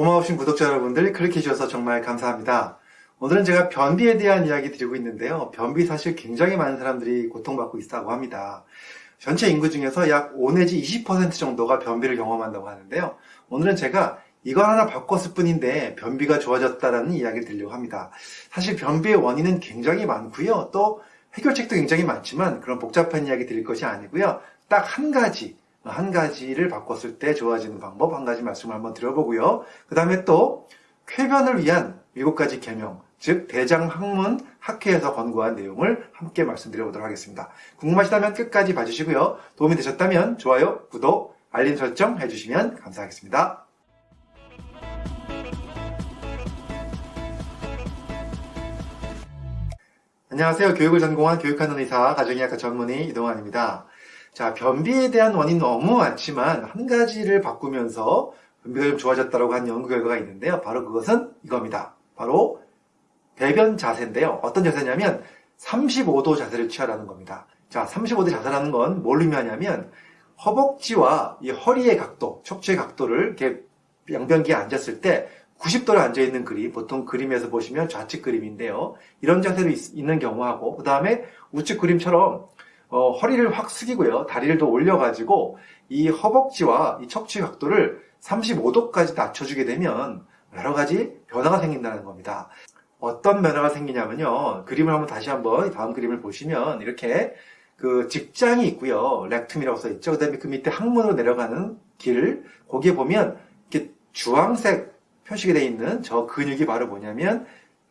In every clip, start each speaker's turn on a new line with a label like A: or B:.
A: 고마우신 구독자 여러분들 클릭해 주셔서 정말 감사합니다. 오늘은 제가 변비에 대한 이야기 드리고 있는데요. 변비 사실 굉장히 많은 사람들이 고통받고 있다고 합니다. 전체 인구 중에서 약 5 내지 20% 정도가 변비를 경험한다고 하는데요. 오늘은 제가 이거 하나 바꿨을 뿐인데 변비가 좋아졌다라는 이야기를 드리려고 합니다. 사실 변비의 원인은 굉장히 많고요. 또 해결책도 굉장히 많지만 그런 복잡한 이야기 드릴 것이 아니고요. 딱 한 가지, 한 가지를 바꿨을 때 좋아지는 방법 한 가지 말씀을 한번 드려보고요. 그 다음에 또 쾌변을 위한 일곱 가지 계명, 즉 대장 학문 학회에서 권고한 내용을 함께 말씀드려보도록 하겠습니다. 궁금하시다면 끝까지 봐주시고요. 도움이 되셨다면 좋아요, 구독, 알림 설정 해주시면 감사하겠습니다. 안녕하세요. 교육을 전공한 교육하는 의사, 가정의학과 전문의 이동환입니다. 자, 변비에 대한 원인 너무 많지만 한 가지를 바꾸면서 변비가 좀 좋아졌다고 한 연구 결과가 있는데요. 바로 그것은 이겁니다. 바로 배변 자세인데요. 어떤 자세냐면 35도 자세를 취하라는 겁니다. 자, 35도 자세라는 건 뭘 의미하냐면 허벅지와 이 허리의 각도, 척추의 각도를 이렇게 양변기에 앉았을 때 90도로 앉아있는 그림, 보통 그림에서 보시면 좌측 그림인데요. 이런 자세로 있, 는 경우하고, 그 다음에 우측 그림처럼 어, 허리를 확 숙이고요. 다리를 더 올려가지고 이 허벅지와 이 척추 각도를 35도까지 낮춰주게 되면 여러 가지 변화가 생긴다는 겁니다. 어떤 변화가 생기냐면요. 그림을 한번 다시 한번 다음 그림을 보시면 이렇게 그 직장이 있고요. 렉툼이라고 써 있죠. 그 다음에 그 밑에 항문으로 내려가는 길, 거기에 보면 이렇게 주황색 표시가 되어 있는 저 근육이 바로 뭐냐면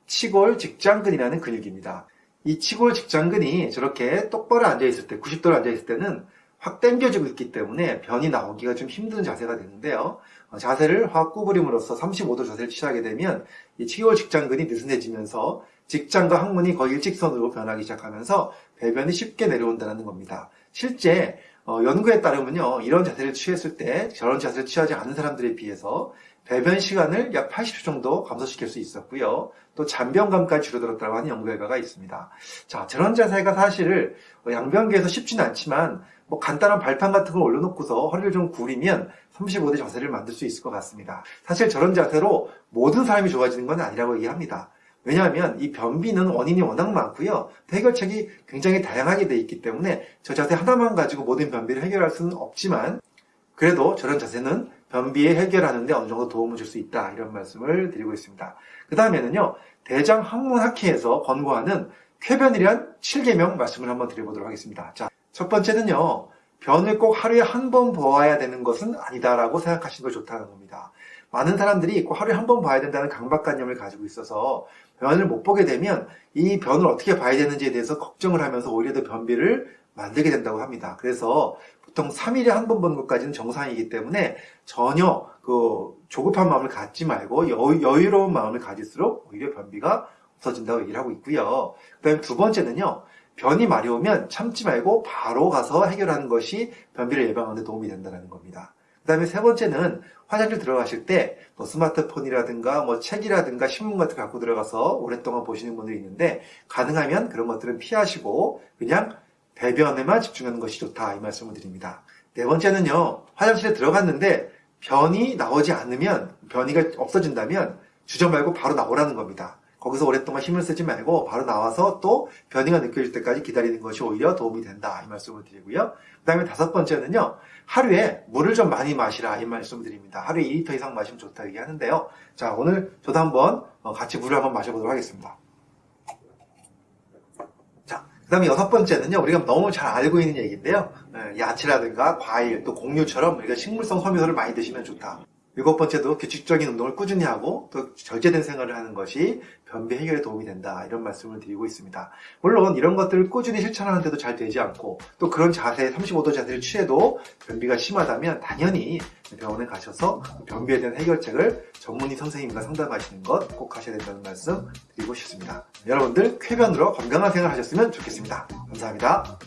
A: 치골 직장근이라는 근육입니다. 이 치골 직장근이 저렇게 똑바로 앉아있을 때, 90도로 앉아있을 때는 확 당겨지고 있기 때문에 변이 나오기가 좀 힘든 자세가 되는데요. 어, 자세를 확 구부림으로써 35도 자세를 취하게 되면 이 치골 직장근이 느슨해지면서 직장과 항문이 거의 일직선으로 변하기 시작하면서 배변이 쉽게 내려온다는 겁니다. 실제 어, 연구에 따르면요, 이런 자세를 취했을 때 저런 자세를 취하지 않은 사람들에 비해서 배변 시간을 약 80초 정도 감소시킬 수 있었고요. 또 잔변감까지 줄어들었다고 하는 연구 결과가 있습니다. 자, 저런 자세가 사실 양변기에서 쉽지는 않지만 뭐 간단한 발판 같은 걸 올려놓고서 허리를 좀 구리면 35도 자세를 만들 수 있을 것 같습니다. 사실 저런 자세로 모든 사람이 좋아지는 건 아니라고 얘기합니다. 왜냐하면 이 변비는 원인이 워낙 많고요. 해결책이 굉장히 다양하게 되어 있기 때문에 저 자세 하나만 가지고 모든 변비를 해결할 수는 없지만 그래도 저런 자세는 변비에 해결하는 데 어느 정도 도움을 줄 수 있다 이런 말씀을 드리고 있습니다. 그 다음에는요. 대장 항문학회에서 권고하는 쾌변이란 7개명 말씀을 한번 드려보도록 하겠습니다. 자, 첫 번째는요. 변을 꼭 하루에 한 번 보아야 되는 것은 아니다라고 생각하시는 게 좋다는 겁니다. 많은 사람들이 꼭 하루에 한 번 봐야 된다는 강박관념을 가지고 있어서 변을 못 보게 되면 이 변을 어떻게 봐야 되는지에 대해서 걱정을 하면서 오히려 더 변비를 만들게 된다고 합니다. 그래서 보통 3일에 한번 보는 것까지는 정상이기 때문에 전혀 그 조급한 마음을 갖지 말고 여, 유 로운 마음을 가질수록 오히려 변비가 없어진다고 얘기를 하고 있고요. 그 다음에 두 번째는요. 변이 마려우면 참지 말고 바로 가서 해결하는 것이 변비를 예방하는 데 도움이 된다는 겁니다. 그 다음에 세 번째는 화장실 들어가실 때 뭐 스마트폰이라든가 뭐 책이라든가 신문 같은 거 갖고 들어가서 오랫동안 보시는 분들이 있는데 가능하면 그런 것들은 피하시고 그냥 배변에만 집중하는 것이 좋다 이 말씀을 드립니다. 네 번째는요. 화장실에 들어갔는데 변이 나오지 않으면 변이가 없어진다면 주저 말고 바로 나오라는 겁니다. 거기서 오랫동안 힘을 쓰지 말고 바로 나와서 또 변이가 느껴질 때까지 기다리는 것이 오히려 도움이 된다 이 말씀을 드리고요. 그 다음에 다섯 번째는요. 하루에 물을 좀 많이 마시라 이 말씀을 드립니다. 하루에 2리터 이상 마시면 좋다 얘기하는데요. 자 오늘 저도 한번 어, 같이 물을 한번 마셔보도록 하겠습니다. 그 다음에 여섯 번째는요, 우리가 너무 잘 알고 있는 얘기인데요. 예, 야채라든가 과일, 또 곡류처럼 우리가 식물성 섬유소를 많이 드시면 좋다. 일곱 번째도 규칙적인 운동을 꾸준히 하고 또 절제된 생활을 하는 것이 변비 해결에 도움이 된다 이런 말씀을 드리고 있습니다. 물론 이런 것들을 꾸준히 실천하는데도 잘 되지 않고 또 그런 자세 35도 자세를 취해도 변비가 심하다면 당연히 병원에 가셔서 변비에 대한 해결책을 전문의 선생님과 상담하시는 것 꼭 하셔야 된다는 말씀 드리고 싶습니다. 여러분들 쾌변으로 건강한 생활 하셨으면 좋겠습니다. 감사합니다.